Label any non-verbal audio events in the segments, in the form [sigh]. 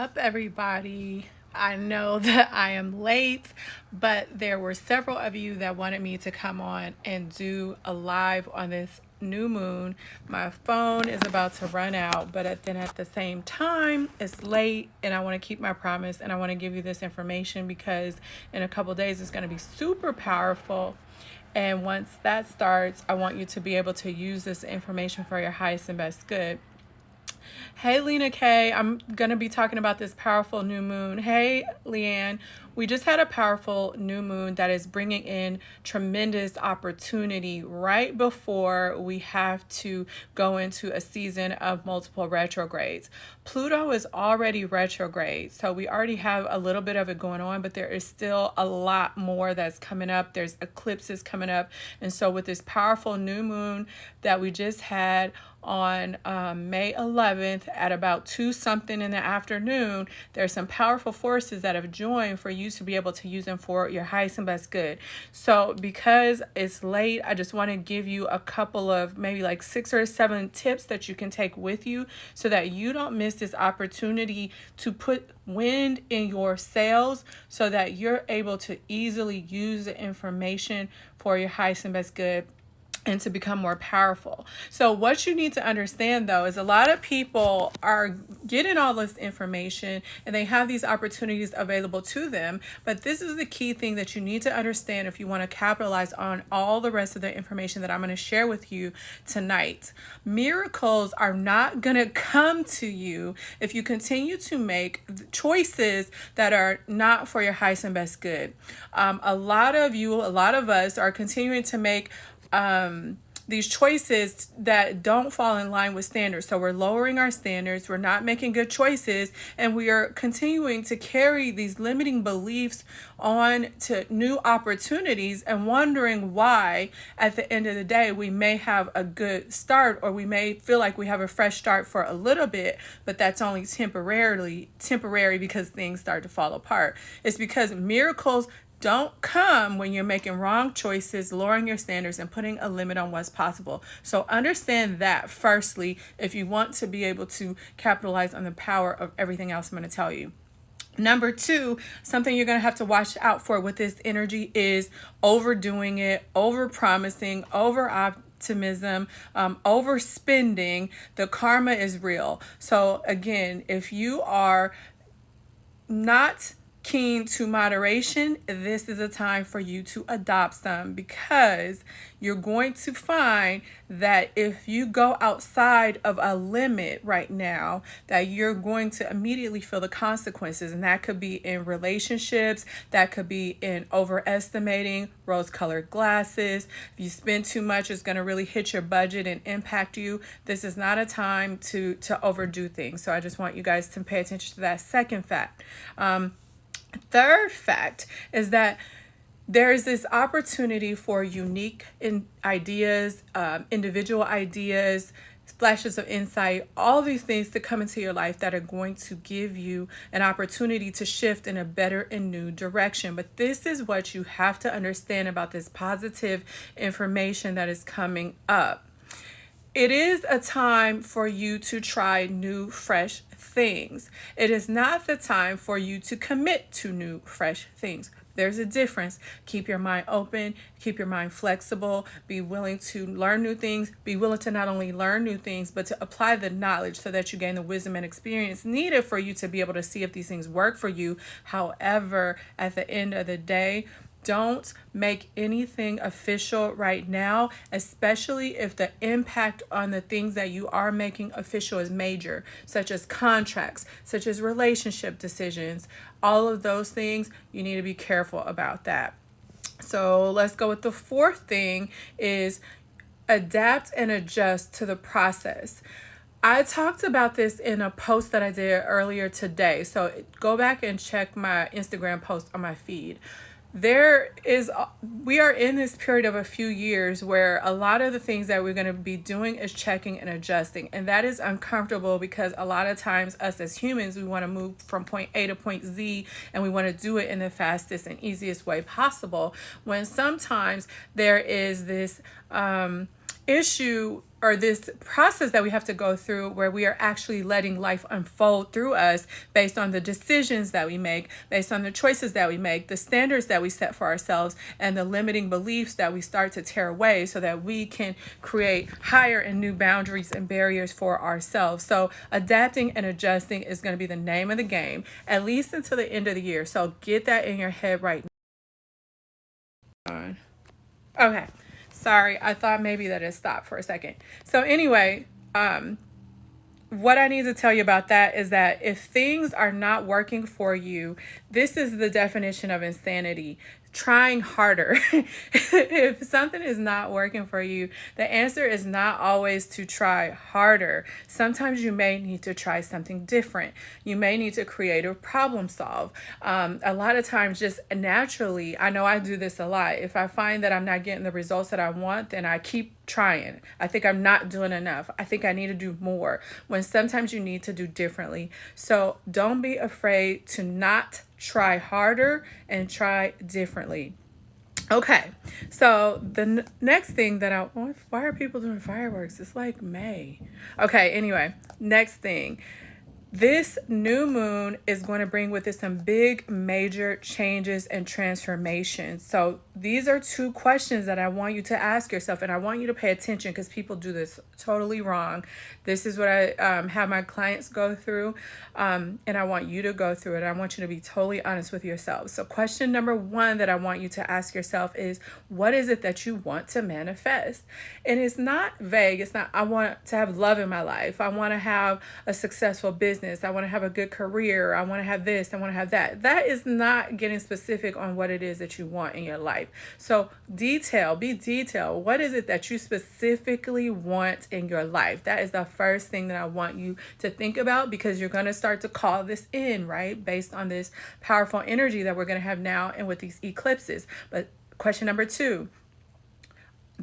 up everybody I know [laughs] that I am late, but there were several of you that wanted me to come on and do a live on this new moon. My phone is about to run out, but then at the same time, it's late and I want to keep my promise and I want to give you this information because in a couple days it's going to be super powerful. And once that starts, I want you to be able to use this information for your highest and best good. Hey, Lena K. I'm going to be talking about this powerful new moon. Hey, Leanne. We just had a powerful new moon that is bringing in tremendous opportunity right before we have to go into a season of multiple retrogrades. Pluto is already retrograde, so we already have a little bit of it going on, but there is still a lot more that's coming up. There's eclipses coming up. And so with this powerful new moon that we just had on um, May 11th at about 2 something in the afternoon, there's some powerful forces that have joined for you to be able to use them for your highest and best good. So because it's late, I just want to give you a couple of maybe like six or seven tips that you can take with you so that you don't miss this opportunity to put wind in your sails so that you're able to easily use the information for your highest and best good and to become more powerful. So what you need to understand though is a lot of people are getting all this information and they have these opportunities available to them, but this is the key thing that you need to understand if you want to capitalize on all the rest of the information that I'm going to share with you tonight. Miracles are not going to come to you if you continue to make choices that are not for your highest and best good. Um, a lot of you, a lot of us are continuing to make um, these choices that don't fall in line with standards. So we're lowering our standards, we're not making good choices, and we are continuing to carry these limiting beliefs on to new opportunities and wondering why at the end of the day we may have a good start or we may feel like we have a fresh start for a little bit, but that's only temporarily temporary because things start to fall apart. It's because miracles don't come when you're making wrong choices, lowering your standards, and putting a limit on what's possible. So understand that firstly, if you want to be able to capitalize on the power of everything else I'm going to tell you. Number two, something you're going to have to watch out for with this energy is overdoing it, over promising, over optimism, um, overspending. The karma is real. So, again, if you are not keen to moderation, this is a time for you to adopt some because you're going to find that if you go outside of a limit right now, that you're going to immediately feel the consequences. And that could be in relationships, that could be in overestimating rose colored glasses. If you spend too much, it's going to really hit your budget and impact you. This is not a time to, to overdo things. So I just want you guys to pay attention to that second fact. Um, Third fact is that there's this opportunity for unique in ideas, um, individual ideas, flashes of insight, all these things to come into your life that are going to give you an opportunity to shift in a better and new direction. But this is what you have to understand about this positive information that is coming up. It is a time for you to try new, fresh things. It is not the time for you to commit to new, fresh things. There's a difference. Keep your mind open, keep your mind flexible, be willing to learn new things, be willing to not only learn new things, but to apply the knowledge so that you gain the wisdom and experience needed for you to be able to see if these things work for you. However, at the end of the day, don't make anything official right now, especially if the impact on the things that you are making official is major, such as contracts, such as relationship decisions. All of those things, you need to be careful about that. So let's go with the fourth thing is adapt and adjust to the process. I talked about this in a post that I did earlier today. So go back and check my Instagram post on my feed there is we are in this period of a few years where a lot of the things that we're going to be doing is checking and adjusting and that is uncomfortable because a lot of times us as humans we want to move from point a to point z and we want to do it in the fastest and easiest way possible when sometimes there is this um issue or this process that we have to go through where we are actually letting life unfold through us based on the decisions that we make, based on the choices that we make, the standards that we set for ourselves, and the limiting beliefs that we start to tear away so that we can create higher and new boundaries and barriers for ourselves. So, adapting and adjusting is going to be the name of the game, at least until the end of the year. So, get that in your head right now. Okay. Sorry, I thought maybe that it stopped for a second. So anyway, um, what I need to tell you about that is that if things are not working for you, this is the definition of insanity trying harder. [laughs] if something is not working for you, the answer is not always to try harder. Sometimes you may need to try something different. You may need to create a problem solve. Um, a lot of times, just naturally, I know I do this a lot. If I find that I'm not getting the results that I want, then I keep trying. I think I'm not doing enough. I think I need to do more when sometimes you need to do differently. So don't be afraid to not try harder and try differently. Okay, so the next thing that I why are people doing fireworks? It's like May. Okay, anyway, next thing this new moon is going to bring with it some big major changes and transformations. So these are two questions that I want you to ask yourself and I want you to pay attention because people do this totally wrong. This is what I um, have my clients go through um, and I want you to go through it. I want you to be totally honest with yourself. So question number one that I want you to ask yourself is what is it that you want to manifest? And it's not vague. It's not I want to have love in my life. I want to have a successful business business. I want to have a good career. I want to have this. I want to have that. That is not getting specific on what it is that you want in your life. So, detail, be detailed. What is it that you specifically want in your life? That is the first thing that I want you to think about because you're going to start to call this in, right? Based on this powerful energy that we're going to have now and with these eclipses. But question number two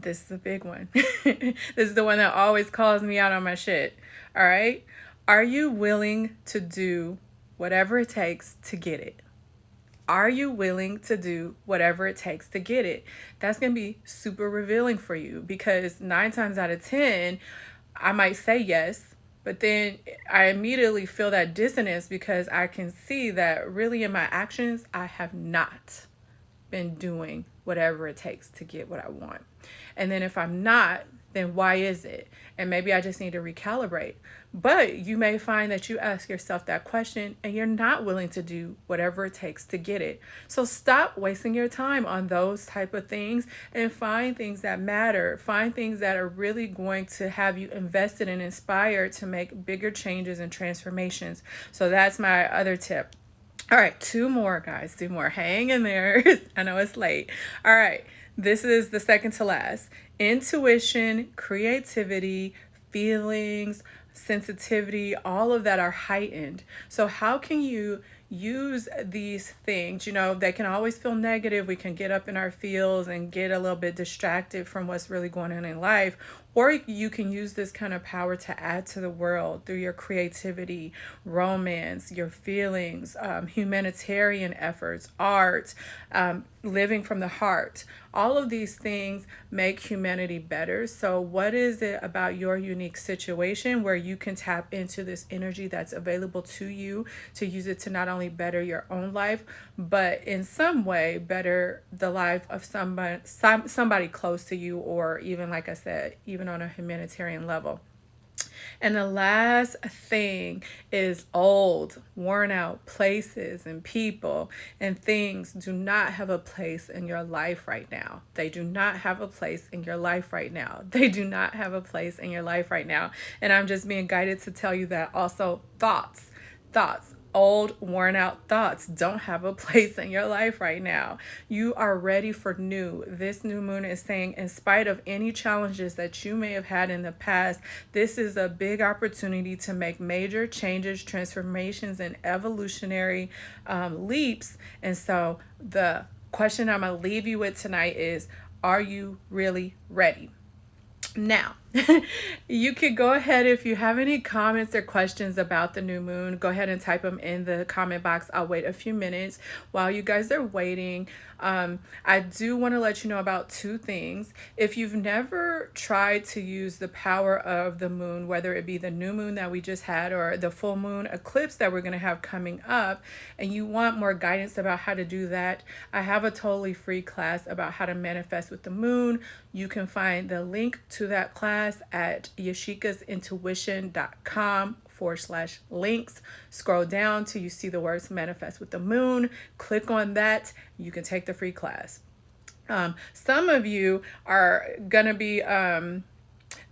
this is a big one. [laughs] this is the one that always calls me out on my shit. All right. Are you willing to do whatever it takes to get it? Are you willing to do whatever it takes to get it? That's going to be super revealing for you because nine times out of 10, I might say yes, but then I immediately feel that dissonance because I can see that really in my actions, I have not been doing whatever it takes to get what I want. And then if I'm not, then why is it? And maybe I just need to recalibrate. But you may find that you ask yourself that question and you're not willing to do whatever it takes to get it. So stop wasting your time on those type of things and find things that matter. Find things that are really going to have you invested and inspired to make bigger changes and transformations. So that's my other tip. All right, two more guys, two more. Hang in there. [laughs] I know it's late. All right. This is the second to last. Intuition, creativity, feelings, sensitivity, all of that are heightened. So, how can you use these things? You know, they can always feel negative. We can get up in our fields and get a little bit distracted from what's really going on in life. Or you can use this kind of power to add to the world through your creativity, romance, your feelings, um, humanitarian efforts, art, um, living from the heart. All of these things make humanity better. So, what is it about your unique situation where you can tap into this energy that's available to you to use it to not only better your own life, but in some way better the life of somebody, somebody close to you, or even, like I said, even on a humanitarian level. And the last thing is old, worn out places and people and things do not have a place in your life right now. They do not have a place in your life right now. [laughs] They do not have a place in your life right now. And I'm just being guided to tell you that also thoughts, thoughts old, worn out thoughts don't have a [laughs] place in your life right now. You are ready for new. This new moon is saying, in spite of any challenges that you may have had in the past, this is a big opportunity to make major changes, transformations, and evolutionary um, leaps. And so, the question I'm going to leave you with tonight is Are you really ready? Now, [laughs] you could go ahead if you have any comments or questions about the new moon go ahead and type them in the comment box. I'll wait a few minutes while you guys are waiting. Um, i do want to let you know about two things. If you've never tried to use the power of the moon whether it be the new moon that we just had or the full moon eclipse that we're going to have coming up and you want more guidance about how to do that i have a totally free class about how to manifest with the moon. You can find the link to that class at yashikasintuition.com forward slash links. Scroll down till you see the words manifest with the moon. Click on that. You can take the free class. Um, some of you are going to be um,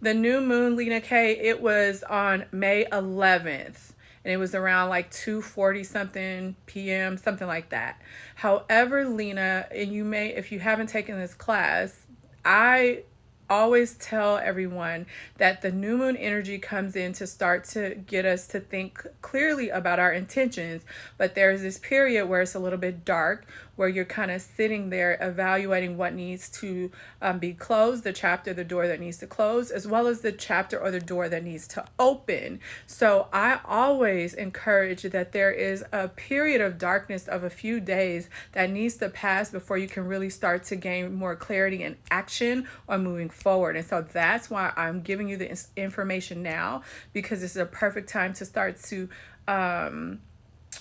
the new moon, Lena K. It was on May 11th and it was around like 2:40 something p.m. something like that. However, Lena, and you may if you haven't taken this class, I always tell everyone that the new moon energy comes in to start to get us to think clearly about our intentions. But there's this period where it's a little bit dark where you're kind of sitting there evaluating what needs to um, be closed, the chapter, the door that needs to close, as well as the chapter or the door that needs to open. So I always encourage that there is a period of darkness of a few days that needs to pass before you can really start to gain more clarity and action on moving forward. And so that's why I'm giving you the information now because this is a perfect time to start to um,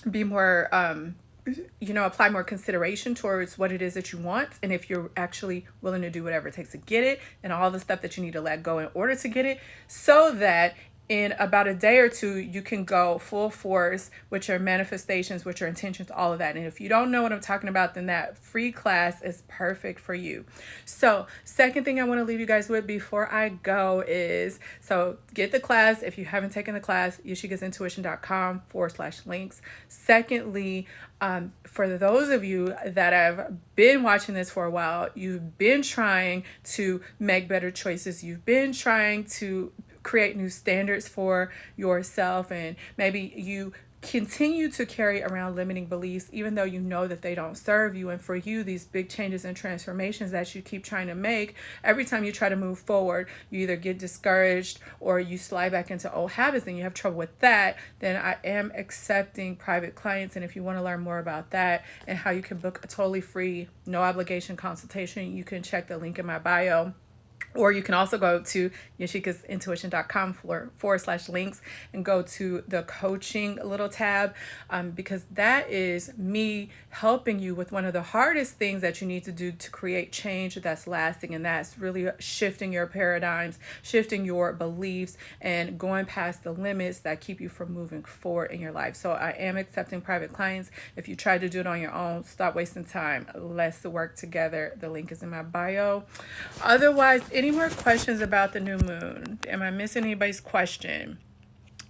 be more um, you know, apply more consideration towards what it is that you want. And if you're actually willing to do whatever it takes to get it and all the stuff that you need to let go in order to get it so that in about a day or two, you can go full force with your manifestations, with your intentions, all of that. And if you don't know what I'm talking about, then that free class is perfect for you. So, second thing I want to leave you guys with before I go is so get the class. If you haven't taken the class, yashikasintuition.com forward slash links. Secondly, um, for those of you that have been watching this for a while, you've been trying to make better choices, you've been trying to create new standards for yourself and maybe you continue to carry around limiting beliefs even though you know that they don't serve you. And for you these big changes and transformations that you keep trying to make every time you try to move forward you either get discouraged or you slide back into old habits and you have trouble with that then i am accepting private clients. And if you want to learn more about that and how you can book a totally free no obligation consultation you can check the link in my bio or you can also go to yashikasintuition.com forward, forward slash links and go to the coaching little tab um, because that is me helping you with one of the hardest things that you need to do to create change that's lasting. And that's really shifting your paradigms, shifting your beliefs, and going past the limits that keep you from moving forward in your life. So I am accepting private clients. If you try to do it on your own, stop wasting time. Let's work together. The link is in my bio. Otherwise, any more questions about the new moon? Am I missing anybody's question?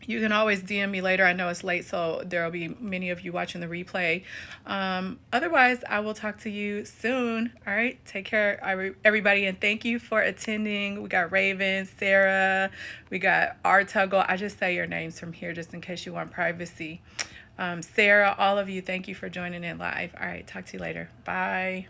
You can always DM me later. I know it's late, so there will be many of you watching the replay. Um, otherwise, I will talk to you soon. All right, take care, everybody, and thank you for attending. We got Raven, Sarah, we got Artuggle. I just say your names from here just in case you want privacy. Um, Sarah, all of you, thank you for joining in live. All right, talk to you later. Bye.